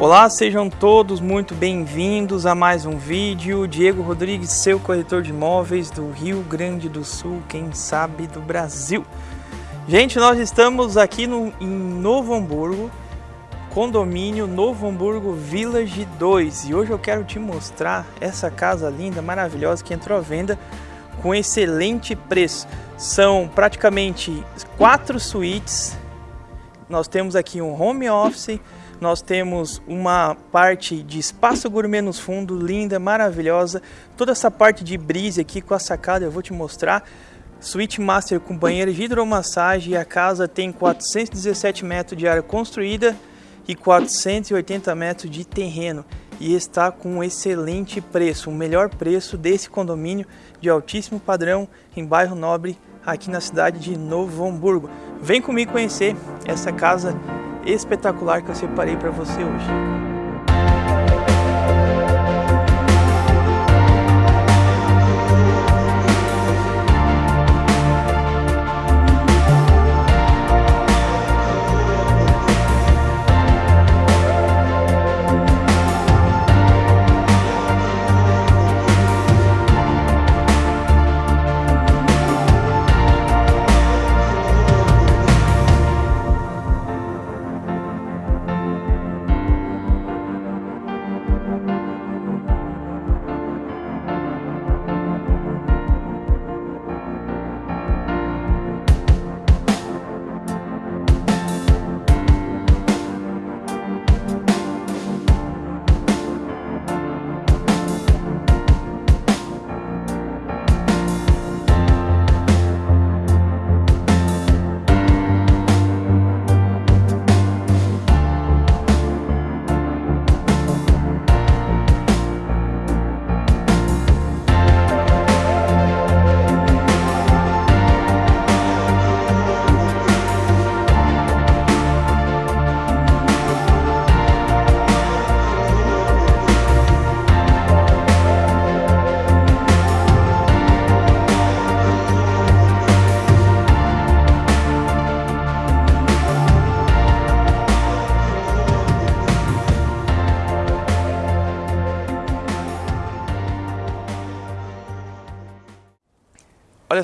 Olá, sejam todos muito bem-vindos a mais um vídeo. Diego Rodrigues, seu corretor de imóveis do Rio Grande do Sul, quem sabe do Brasil. Gente, nós estamos aqui no, em Novo Hamburgo, condomínio Novo Hamburgo Village 2 e hoje eu quero te mostrar essa casa linda, maravilhosa que entrou à venda com excelente preço. São praticamente quatro suítes. Nós temos aqui um home office nós temos uma parte de espaço gourmet nos fundos, linda, maravilhosa. Toda essa parte de brise aqui com a sacada eu vou te mostrar. Suite Master com banheiro de hidromassagem. A casa tem 417 metros de área construída e 480 metros de terreno. E está com um excelente preço, o melhor preço desse condomínio de altíssimo padrão em bairro Nobre, aqui na cidade de Novo Hamburgo. Vem comigo conhecer essa casa espetacular que eu separei para você hoje.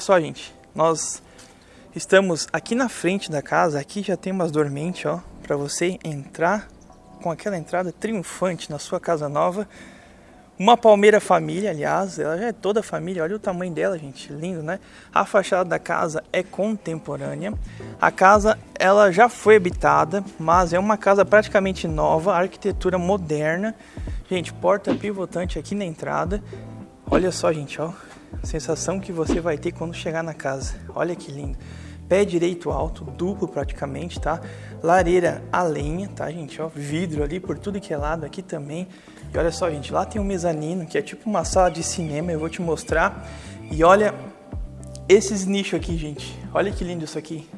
Só, gente, nós estamos aqui na frente da casa, aqui já tem umas dormentes, ó, para você entrar com aquela entrada triunfante na sua casa nova. Uma palmeira família, aliás, ela já é toda família, olha o tamanho dela, gente, lindo, né? A fachada da casa é contemporânea. A casa, ela já foi habitada, mas é uma casa praticamente nova, arquitetura moderna. Gente, porta pivotante aqui na entrada. Olha só, gente, ó, sensação que você vai ter quando chegar na casa. Olha que lindo. Pé direito alto, duplo praticamente, tá? Lareira a lenha, tá, gente? Ó, vidro ali por tudo que é lado aqui também. E olha só, gente, lá tem um mezanino, que é tipo uma sala de cinema, eu vou te mostrar. E olha esses nichos aqui, gente. Olha que lindo isso aqui.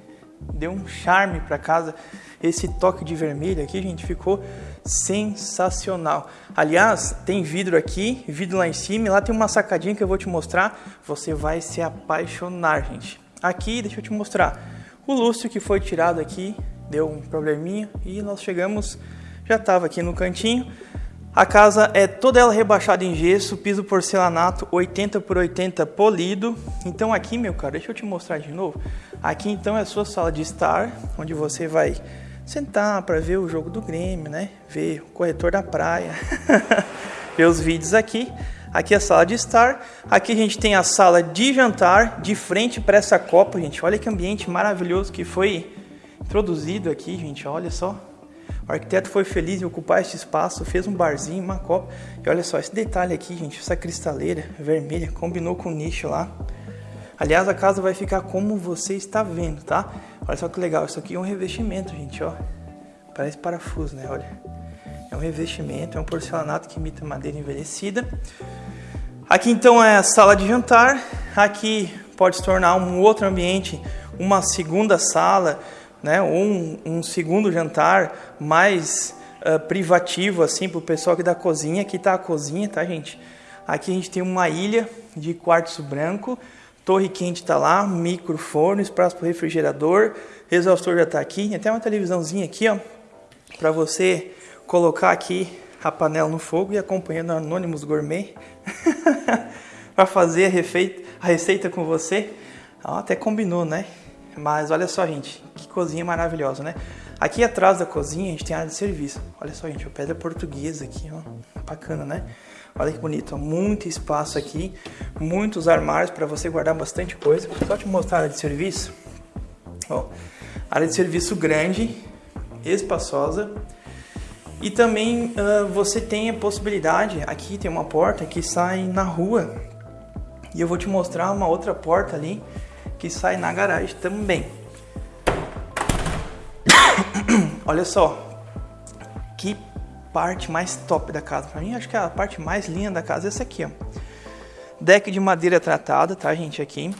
Deu um charme para casa. Esse toque de vermelho aqui, gente, ficou sensacional. Aliás, tem vidro aqui, vidro lá em cima, lá tem uma sacadinha que eu vou te mostrar. Você vai se apaixonar, gente. Aqui, deixa eu te mostrar. O lustre que foi tirado aqui deu um probleminha e nós chegamos, já estava aqui no cantinho. A casa é toda ela rebaixada em gesso, piso porcelanato 80 por 80 polido. Então aqui, meu cara, deixa eu te mostrar de novo. Aqui então é a sua sala de estar, onde você vai sentar para ver o jogo do Grêmio, né? Ver o corretor da praia, ver os vídeos aqui. Aqui é a sala de estar. Aqui a gente tem a sala de jantar de frente para essa copa, gente. Olha que ambiente maravilhoso que foi introduzido aqui, gente. Olha só. O arquiteto foi feliz em ocupar este espaço, fez um barzinho, uma copa. E olha só esse detalhe aqui, gente. Essa cristaleira vermelha combinou com o nicho lá. Aliás, a casa vai ficar como você está vendo, tá? Olha só que legal, isso aqui é um revestimento, gente, ó. Parece parafuso, né? Olha. É um revestimento, é um porcelanato que imita madeira envelhecida. Aqui então é a sala de jantar. Aqui pode se tornar um outro ambiente, uma segunda sala, né? Ou um, um segundo jantar mais uh, privativo, assim, para o pessoal aqui da cozinha. Aqui está a cozinha, tá, gente? Aqui a gente tem uma ilha de quartzo branco torre quente está lá, microfone, espaço para refrigerador, exaustor já está aqui, até uma televisãozinha aqui, ó, para você colocar aqui a panela no fogo e acompanhando Anônimos Gourmet para fazer a, receita, a receita com você. até combinou, né? Mas olha só, gente, que cozinha maravilhosa, né? Aqui atrás da cozinha a gente tem área de serviço. Olha só, gente, pedra portuguesa aqui, ó. Bacana, né? Olha que bonito, muito espaço aqui, muitos armários para você guardar bastante coisa. Só te mostrar a área de serviço. Ó, área de serviço grande, espaçosa. E também uh, você tem a possibilidade, aqui tem uma porta que sai na rua. E eu vou te mostrar uma outra porta ali que sai na garagem também. Olha só, que parte mais top da casa. Pra mim, acho que a parte mais linda da casa é essa aqui, ó. Deck de madeira tratada, tá, gente, aqui.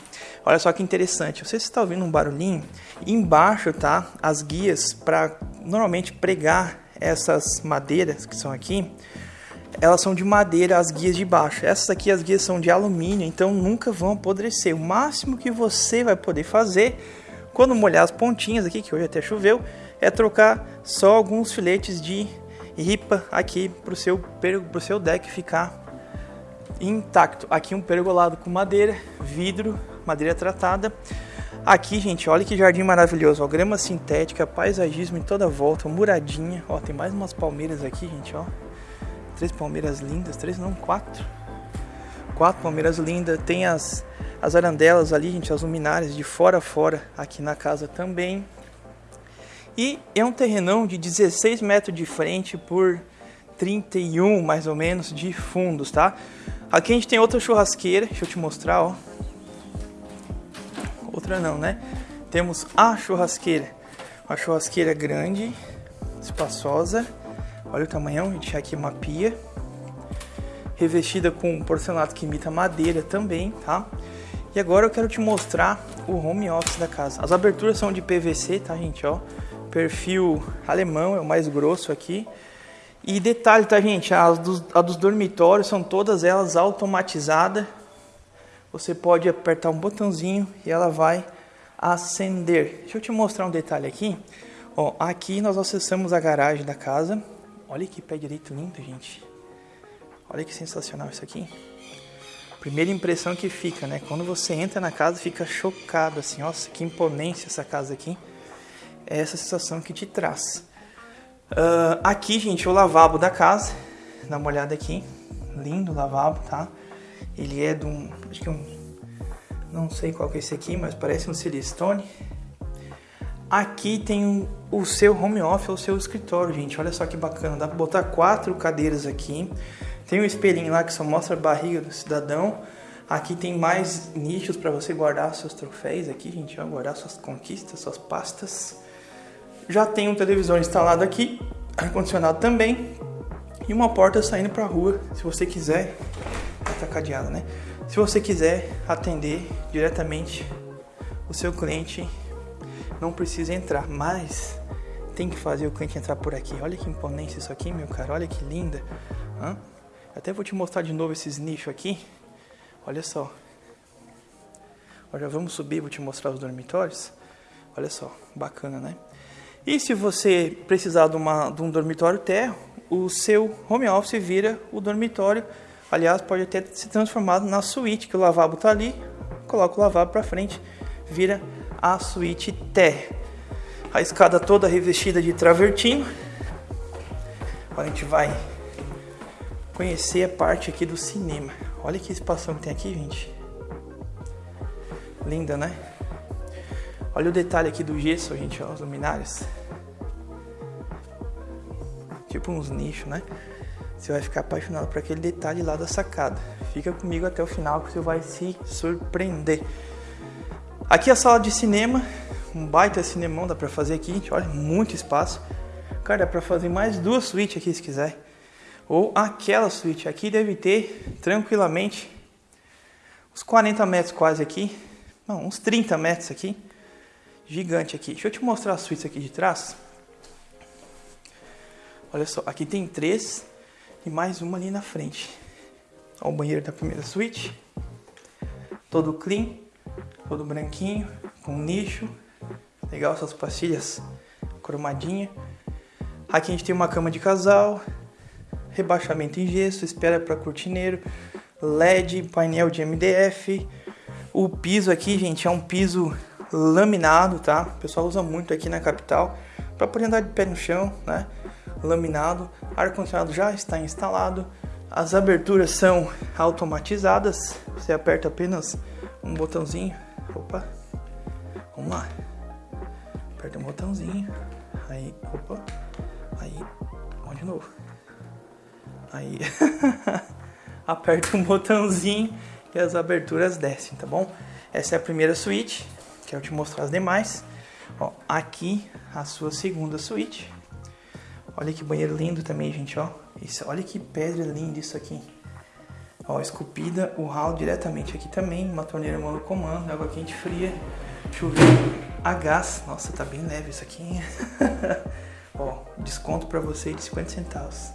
Olha só que interessante. Você está ouvindo um barulhinho? Embaixo, tá, as guias para normalmente pregar essas madeiras que são aqui. Elas são de madeira, as guias de baixo. Essas aqui, as guias são de alumínio, então nunca vão apodrecer. O máximo que você vai poder fazer quando molhar as pontinhas aqui, que hoje até choveu, é trocar só alguns filetes de ripa aqui para o seu, pro seu deck ficar intacto. Aqui um pergolado com madeira, vidro, madeira tratada. Aqui, gente, olha que jardim maravilhoso, ó, grama sintética, paisagismo em toda volta, muradinha. Ó, tem mais umas palmeiras aqui, gente, ó. Três palmeiras lindas, três não, quatro. Quatro palmeiras lindas. Tem as, as arandelas ali, gente, as luminárias de fora a fora aqui na casa também. E é um terrenão de 16 metros de frente por 31 mais ou menos de fundos, tá? Aqui a gente tem outra churrasqueira, deixa eu te mostrar, ó. Outra não, né? Temos a churrasqueira, uma churrasqueira grande, espaçosa. Olha o tamanhão, a gente tem aqui uma pia. Revestida com porcelanato que imita madeira também, tá? E agora eu quero te mostrar o home office da casa. As aberturas são de PVC, tá, gente, ó perfil alemão, é o mais grosso aqui. E detalhe, tá gente, as dos, a dos dormitórios são todas elas automatizadas. Você pode apertar um botãozinho e ela vai acender. Deixa eu te mostrar um detalhe aqui. Ó, aqui nós acessamos a garagem da casa. Olha que pé direito lindo, gente. Olha que sensacional isso aqui. Primeira impressão que fica, né? Quando você entra na casa, fica chocado assim. Nossa, que imponência essa casa aqui é essa sensação que te traz. Uh, aqui, gente, o lavabo da casa. Dá uma olhada aqui. Lindo lavabo, tá? Ele é de um... Acho que é um... Não sei qual que é esse aqui, mas parece um Silestone. Aqui tem o seu home office, o seu escritório, gente. Olha só que bacana. Dá pra botar quatro cadeiras aqui. Tem um espelhinho lá que só mostra a barriga do cidadão. Aqui tem mais nichos para você guardar seus troféus aqui, gente. Ó, guardar suas conquistas, suas pastas. Já tem um televisor instalado aqui, ar-condicionado também e uma porta saindo para a rua, se você quiser, tá cadeada, né? Se você quiser atender diretamente o seu cliente, não precisa entrar, mas tem que fazer o cliente entrar por aqui. Olha que imponência isso aqui, meu cara, olha que linda. Hã? Até vou te mostrar de novo esses nichos aqui. Olha só. Agora vamos subir, vou te mostrar os dormitórios. Olha só, bacana, né? E se você precisar de, uma, de um dormitório térreo, o seu home office vira o dormitório. Aliás, pode até se transformado na suíte, que o lavabo está ali, coloca o lavabo para frente, vira a suíte térrea. A escada toda revestida de travertino. Agora a gente vai conhecer a parte aqui do cinema. Olha que espação que tem aqui, gente. Linda, né? Olha o detalhe aqui do gesso, gente, ó, as luminárias. Tipo uns nichos, né? Você vai ficar apaixonado por aquele detalhe lá da sacada. Fica comigo até o final que você vai se surpreender. Aqui a sala de cinema, um baita cinemão dá pra fazer aqui, gente, olha, muito espaço. Cara, dá pra fazer mais duas suítes aqui se quiser. Ou aquela suíte aqui deve ter tranquilamente uns 40 metros quase aqui. Não, uns 30 metros aqui gigante aqui. Deixa eu te mostrar a suíte aqui de trás. Olha só, aqui tem três e mais uma ali na frente. Olha o banheiro da primeira suíte. Todo clean, todo branquinho, com nicho. Legal essas pastilhas cromadinha. Aqui a gente tem uma cama de casal, rebaixamento em gesso, espera para cortineiro, LED, painel de MDF. O piso aqui, gente, é um piso laminado, tá? O pessoal usa muito aqui na capital para poder andar de pé no chão, né? Laminado. Ar condicionado já está instalado. As aberturas são automatizadas. Você aperta apenas um botãozinho. Opa. Vamos lá. Aperta um botãozinho. Aí, opa. Aí, vamos de novo. Aí, aperta um botãozinho e as aberturas descem, tá bom? Essa é a primeira suíte. Quero te mostrar as demais. Ó, aqui a sua segunda suíte. Olha que banheiro lindo também, gente, ó. Isso, olha que pedra linda isso aqui. Ó, esculpida, o hall diretamente aqui também, uma torneira monocomando, água quente fria, chuveiro a gás. Nossa, tá bem leve isso aqui, ó, desconto para você de 50 centavos.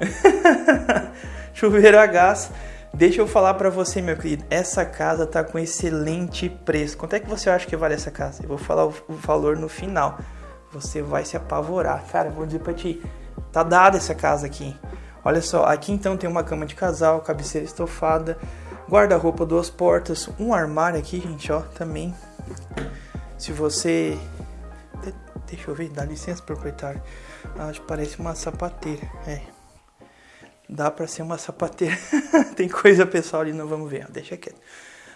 chuveiro a gás. Deixa eu falar para você, meu querido, essa casa tá com excelente preço. Quanto é que você acha que vale essa casa? Eu vou falar o valor no final. Você vai se apavorar. Cara, vou dizer para ti, tá dada essa casa aqui. Olha só, aqui então tem uma cama de casal, cabeceira estofada, guarda-roupa duas portas, um armário aqui, gente, ó, também. Se você Deixa eu ver, dá licença, proprietário. Acho que parece uma sapateira. É, Dá para ser uma sapateira. Tem coisa pessoal ali, não vamos ver, deixa quieto.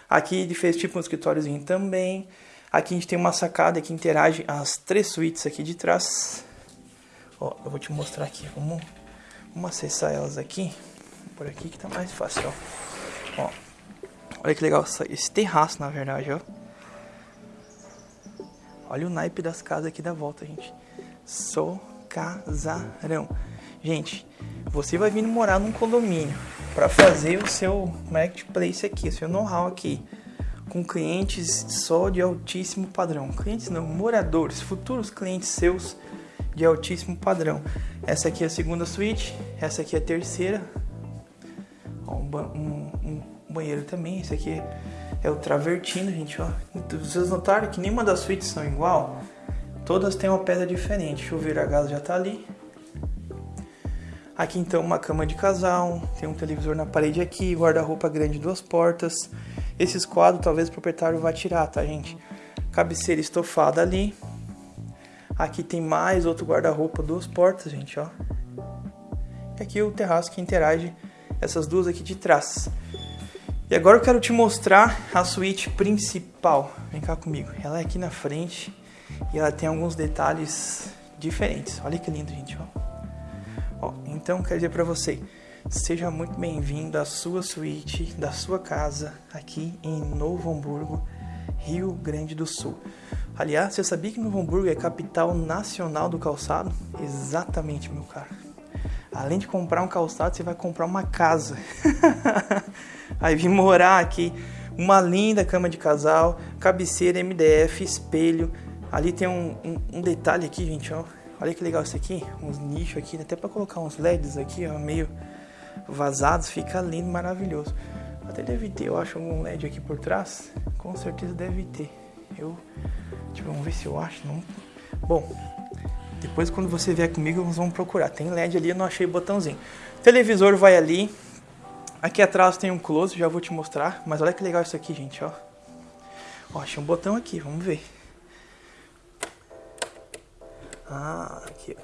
Aqui ele fez tipo um escritóriozinho também. Aqui a gente tem uma sacada que interage as três suítes aqui de trás. Ó, eu vou te mostrar aqui. Vamos, vamos acessar elas aqui. Por aqui que tá mais fácil, ó. ó olha que legal esse terraço, na verdade, ó. Olha o naipe das casas aqui da volta, gente. Sou casarão. Gente, você vai vir morar num condomínio para fazer o seu marketplace aqui, o seu know-how aqui, com clientes só de altíssimo padrão. Clientes não, moradores, futuros clientes seus de altíssimo padrão. Essa aqui é a segunda suíte, essa aqui é a terceira. Ó, um, um, um, banheiro também, esse aqui é o travertino, gente, ó. Vocês notaram que nenhuma das suítes são igual? Todas têm uma pedra diferente. Chuveiro a gás já tá ali. Aqui então uma cama de casal, tem um televisor na parede aqui, guarda-roupa grande, duas portas. Esses quadros talvez o proprietário vá tirar, tá gente? Cabeceira estofada ali. Aqui tem mais outro guarda-roupa, duas portas, gente, ó. E aqui o terraço que interage essas duas aqui de trás. E agora eu quero te mostrar a suíte principal. Vem cá comigo. Ela é aqui na frente e ela tem alguns detalhes diferentes. Olha que lindo, gente, ó. Ó, então, quero dizer para você, seja muito bem-vindo à sua suíte, da sua casa, aqui em Novo Hamburgo, Rio Grande do Sul. Aliás, você sabia que Novo Hamburgo é capital nacional do calçado? Exatamente, meu caro. Além de comprar um calçado, você vai comprar uma casa. Aí vim morar aqui, uma linda cama de casal, cabeceira MDF, espelho. Ali tem um, um, um detalhe aqui, gente, ó Olha que legal isso aqui, uns nichos aqui, até para colocar uns LEDs aqui, ó, meio vazados, fica lindo, maravilhoso. Até deve ter, eu acho, algum LED aqui por trás, com certeza deve ter. Eu, tipo, vamos ver se eu acho, não. Bom, depois quando você vier comigo, nós vamos procurar. Tem LED ali, eu não achei botãozinho. televisor vai ali. Aqui atrás tem um close, já vou te mostrar. Mas olha que legal isso aqui, gente, ó. Ó, achei um botão aqui, vamos ver. Ah, aqui.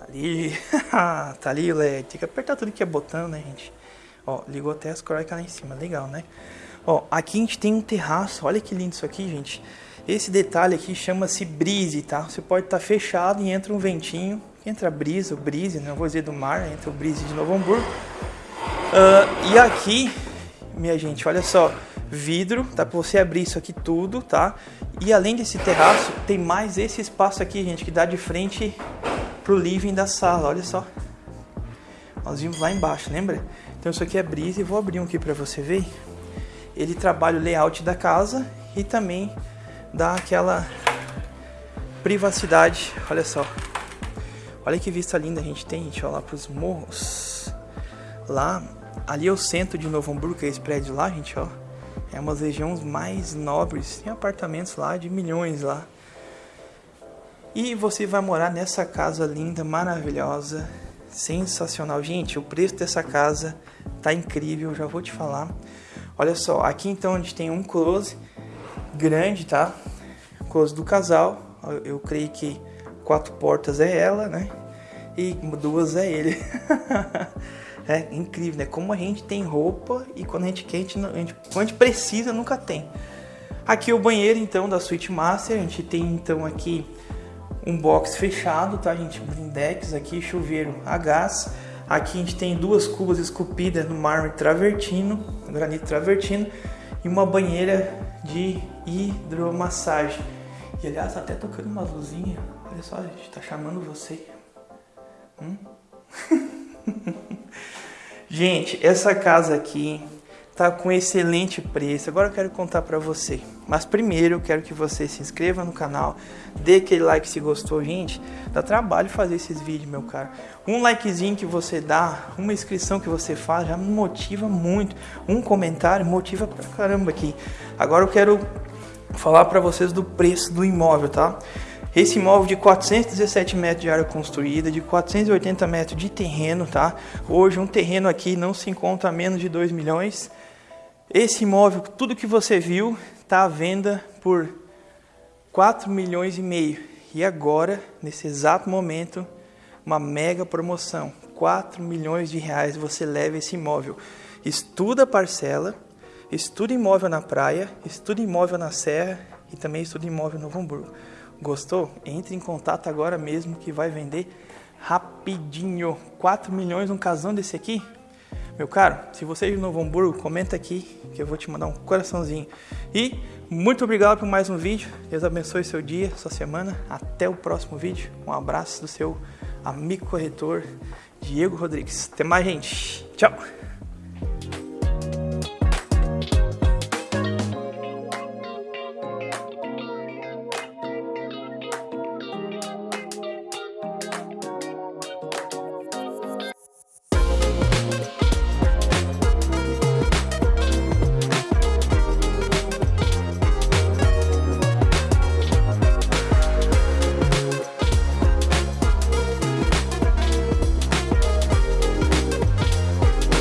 Ali. tá ali o LED. Tem que apertar tudo que é botão, né, gente? Ó, ligou até as croicas lá em cima. Legal, né? Ó, aqui a gente tem um terraço. Olha que lindo isso aqui, gente. Esse detalhe aqui chama-se brise, tá? Você pode estar tá fechado e entra um ventinho. Entra a brisa, o brise, não vou dizer do mar, entra o brise de Novo Hamburgo. Uh, e aqui, minha gente, olha só vidro, tá? Pra você abrir isso aqui tudo, tá? E além desse terraço, tem mais esse espaço aqui, gente, que dá de frente pro living da sala, olha só. Nós vimos lá embaixo, lembra? Então isso aqui é brisa e vou abrir um aqui para você ver. Ele trabalha o layout da casa e também dá aquela privacidade, olha só. Olha que vista linda a gente tem, gente, olha lá pros morros. Lá, ali é o centro de Novo Hamburgo, é esse prédio lá, gente, ó. É uma das regiões mais nobres, tem apartamentos lá de milhões lá. E você vai morar nessa casa linda, maravilhosa, sensacional. Gente, o preço dessa casa tá incrível, já vou te falar. Olha só, aqui então a gente tem um close grande, tá? Close do casal. Eu creio que quatro portas é ela, né? E duas é ele. é incrível, né? Como a gente tem roupa e quando a gente quer, a gente, quando a gente precisa, nunca tem. Aqui o banheiro então da Suite Master, a gente tem então aqui um box fechado, tá gente? Blindex aqui, chuveiro a gás. Aqui a gente tem duas cubas esculpidas no mármore travertino, granito travertino e uma banheira de hidromassagem. E aliás, tá até tocando uma luzinha. Olha só, a gente tá chamando você. Hum? gente, essa casa aqui tá com excelente preço. Agora eu quero contar para você. Mas primeiro eu quero que você se inscreva no canal, dê aquele like se gostou, gente. Dá trabalho fazer esses vídeos, meu cara. Um likezinho que você dá, uma inscrição que você faz já motiva muito. Um comentário motiva pra caramba aqui. Agora eu quero falar para vocês do preço do imóvel, tá? Esse imóvel de 417 metros de área construída, de 480 metros de terreno, tá? Hoje um terreno aqui não se encontra a menos de 2 milhões. Esse imóvel, tudo que você viu, está à venda por 4 milhões e meio. E agora, nesse exato momento, uma mega promoção. 4 milhões de reais você leva esse imóvel. Estuda a parcela, estuda imóvel na praia, estuda imóvel na serra e também estuda imóvel no Hamburgo. Gostou? Entre em contato agora mesmo que vai vender rapidinho. 4 milhões um casão desse aqui? Meu caro, se você é de Novo Hamburgo, comenta aqui que eu vou te mandar um coraçãozinho. E muito obrigado por mais um vídeo. Deus abençoe seu dia, sua semana. Até o próximo vídeo. Um abraço do seu amigo corretor Diego Rodrigues. Até mais, gente. Tchau.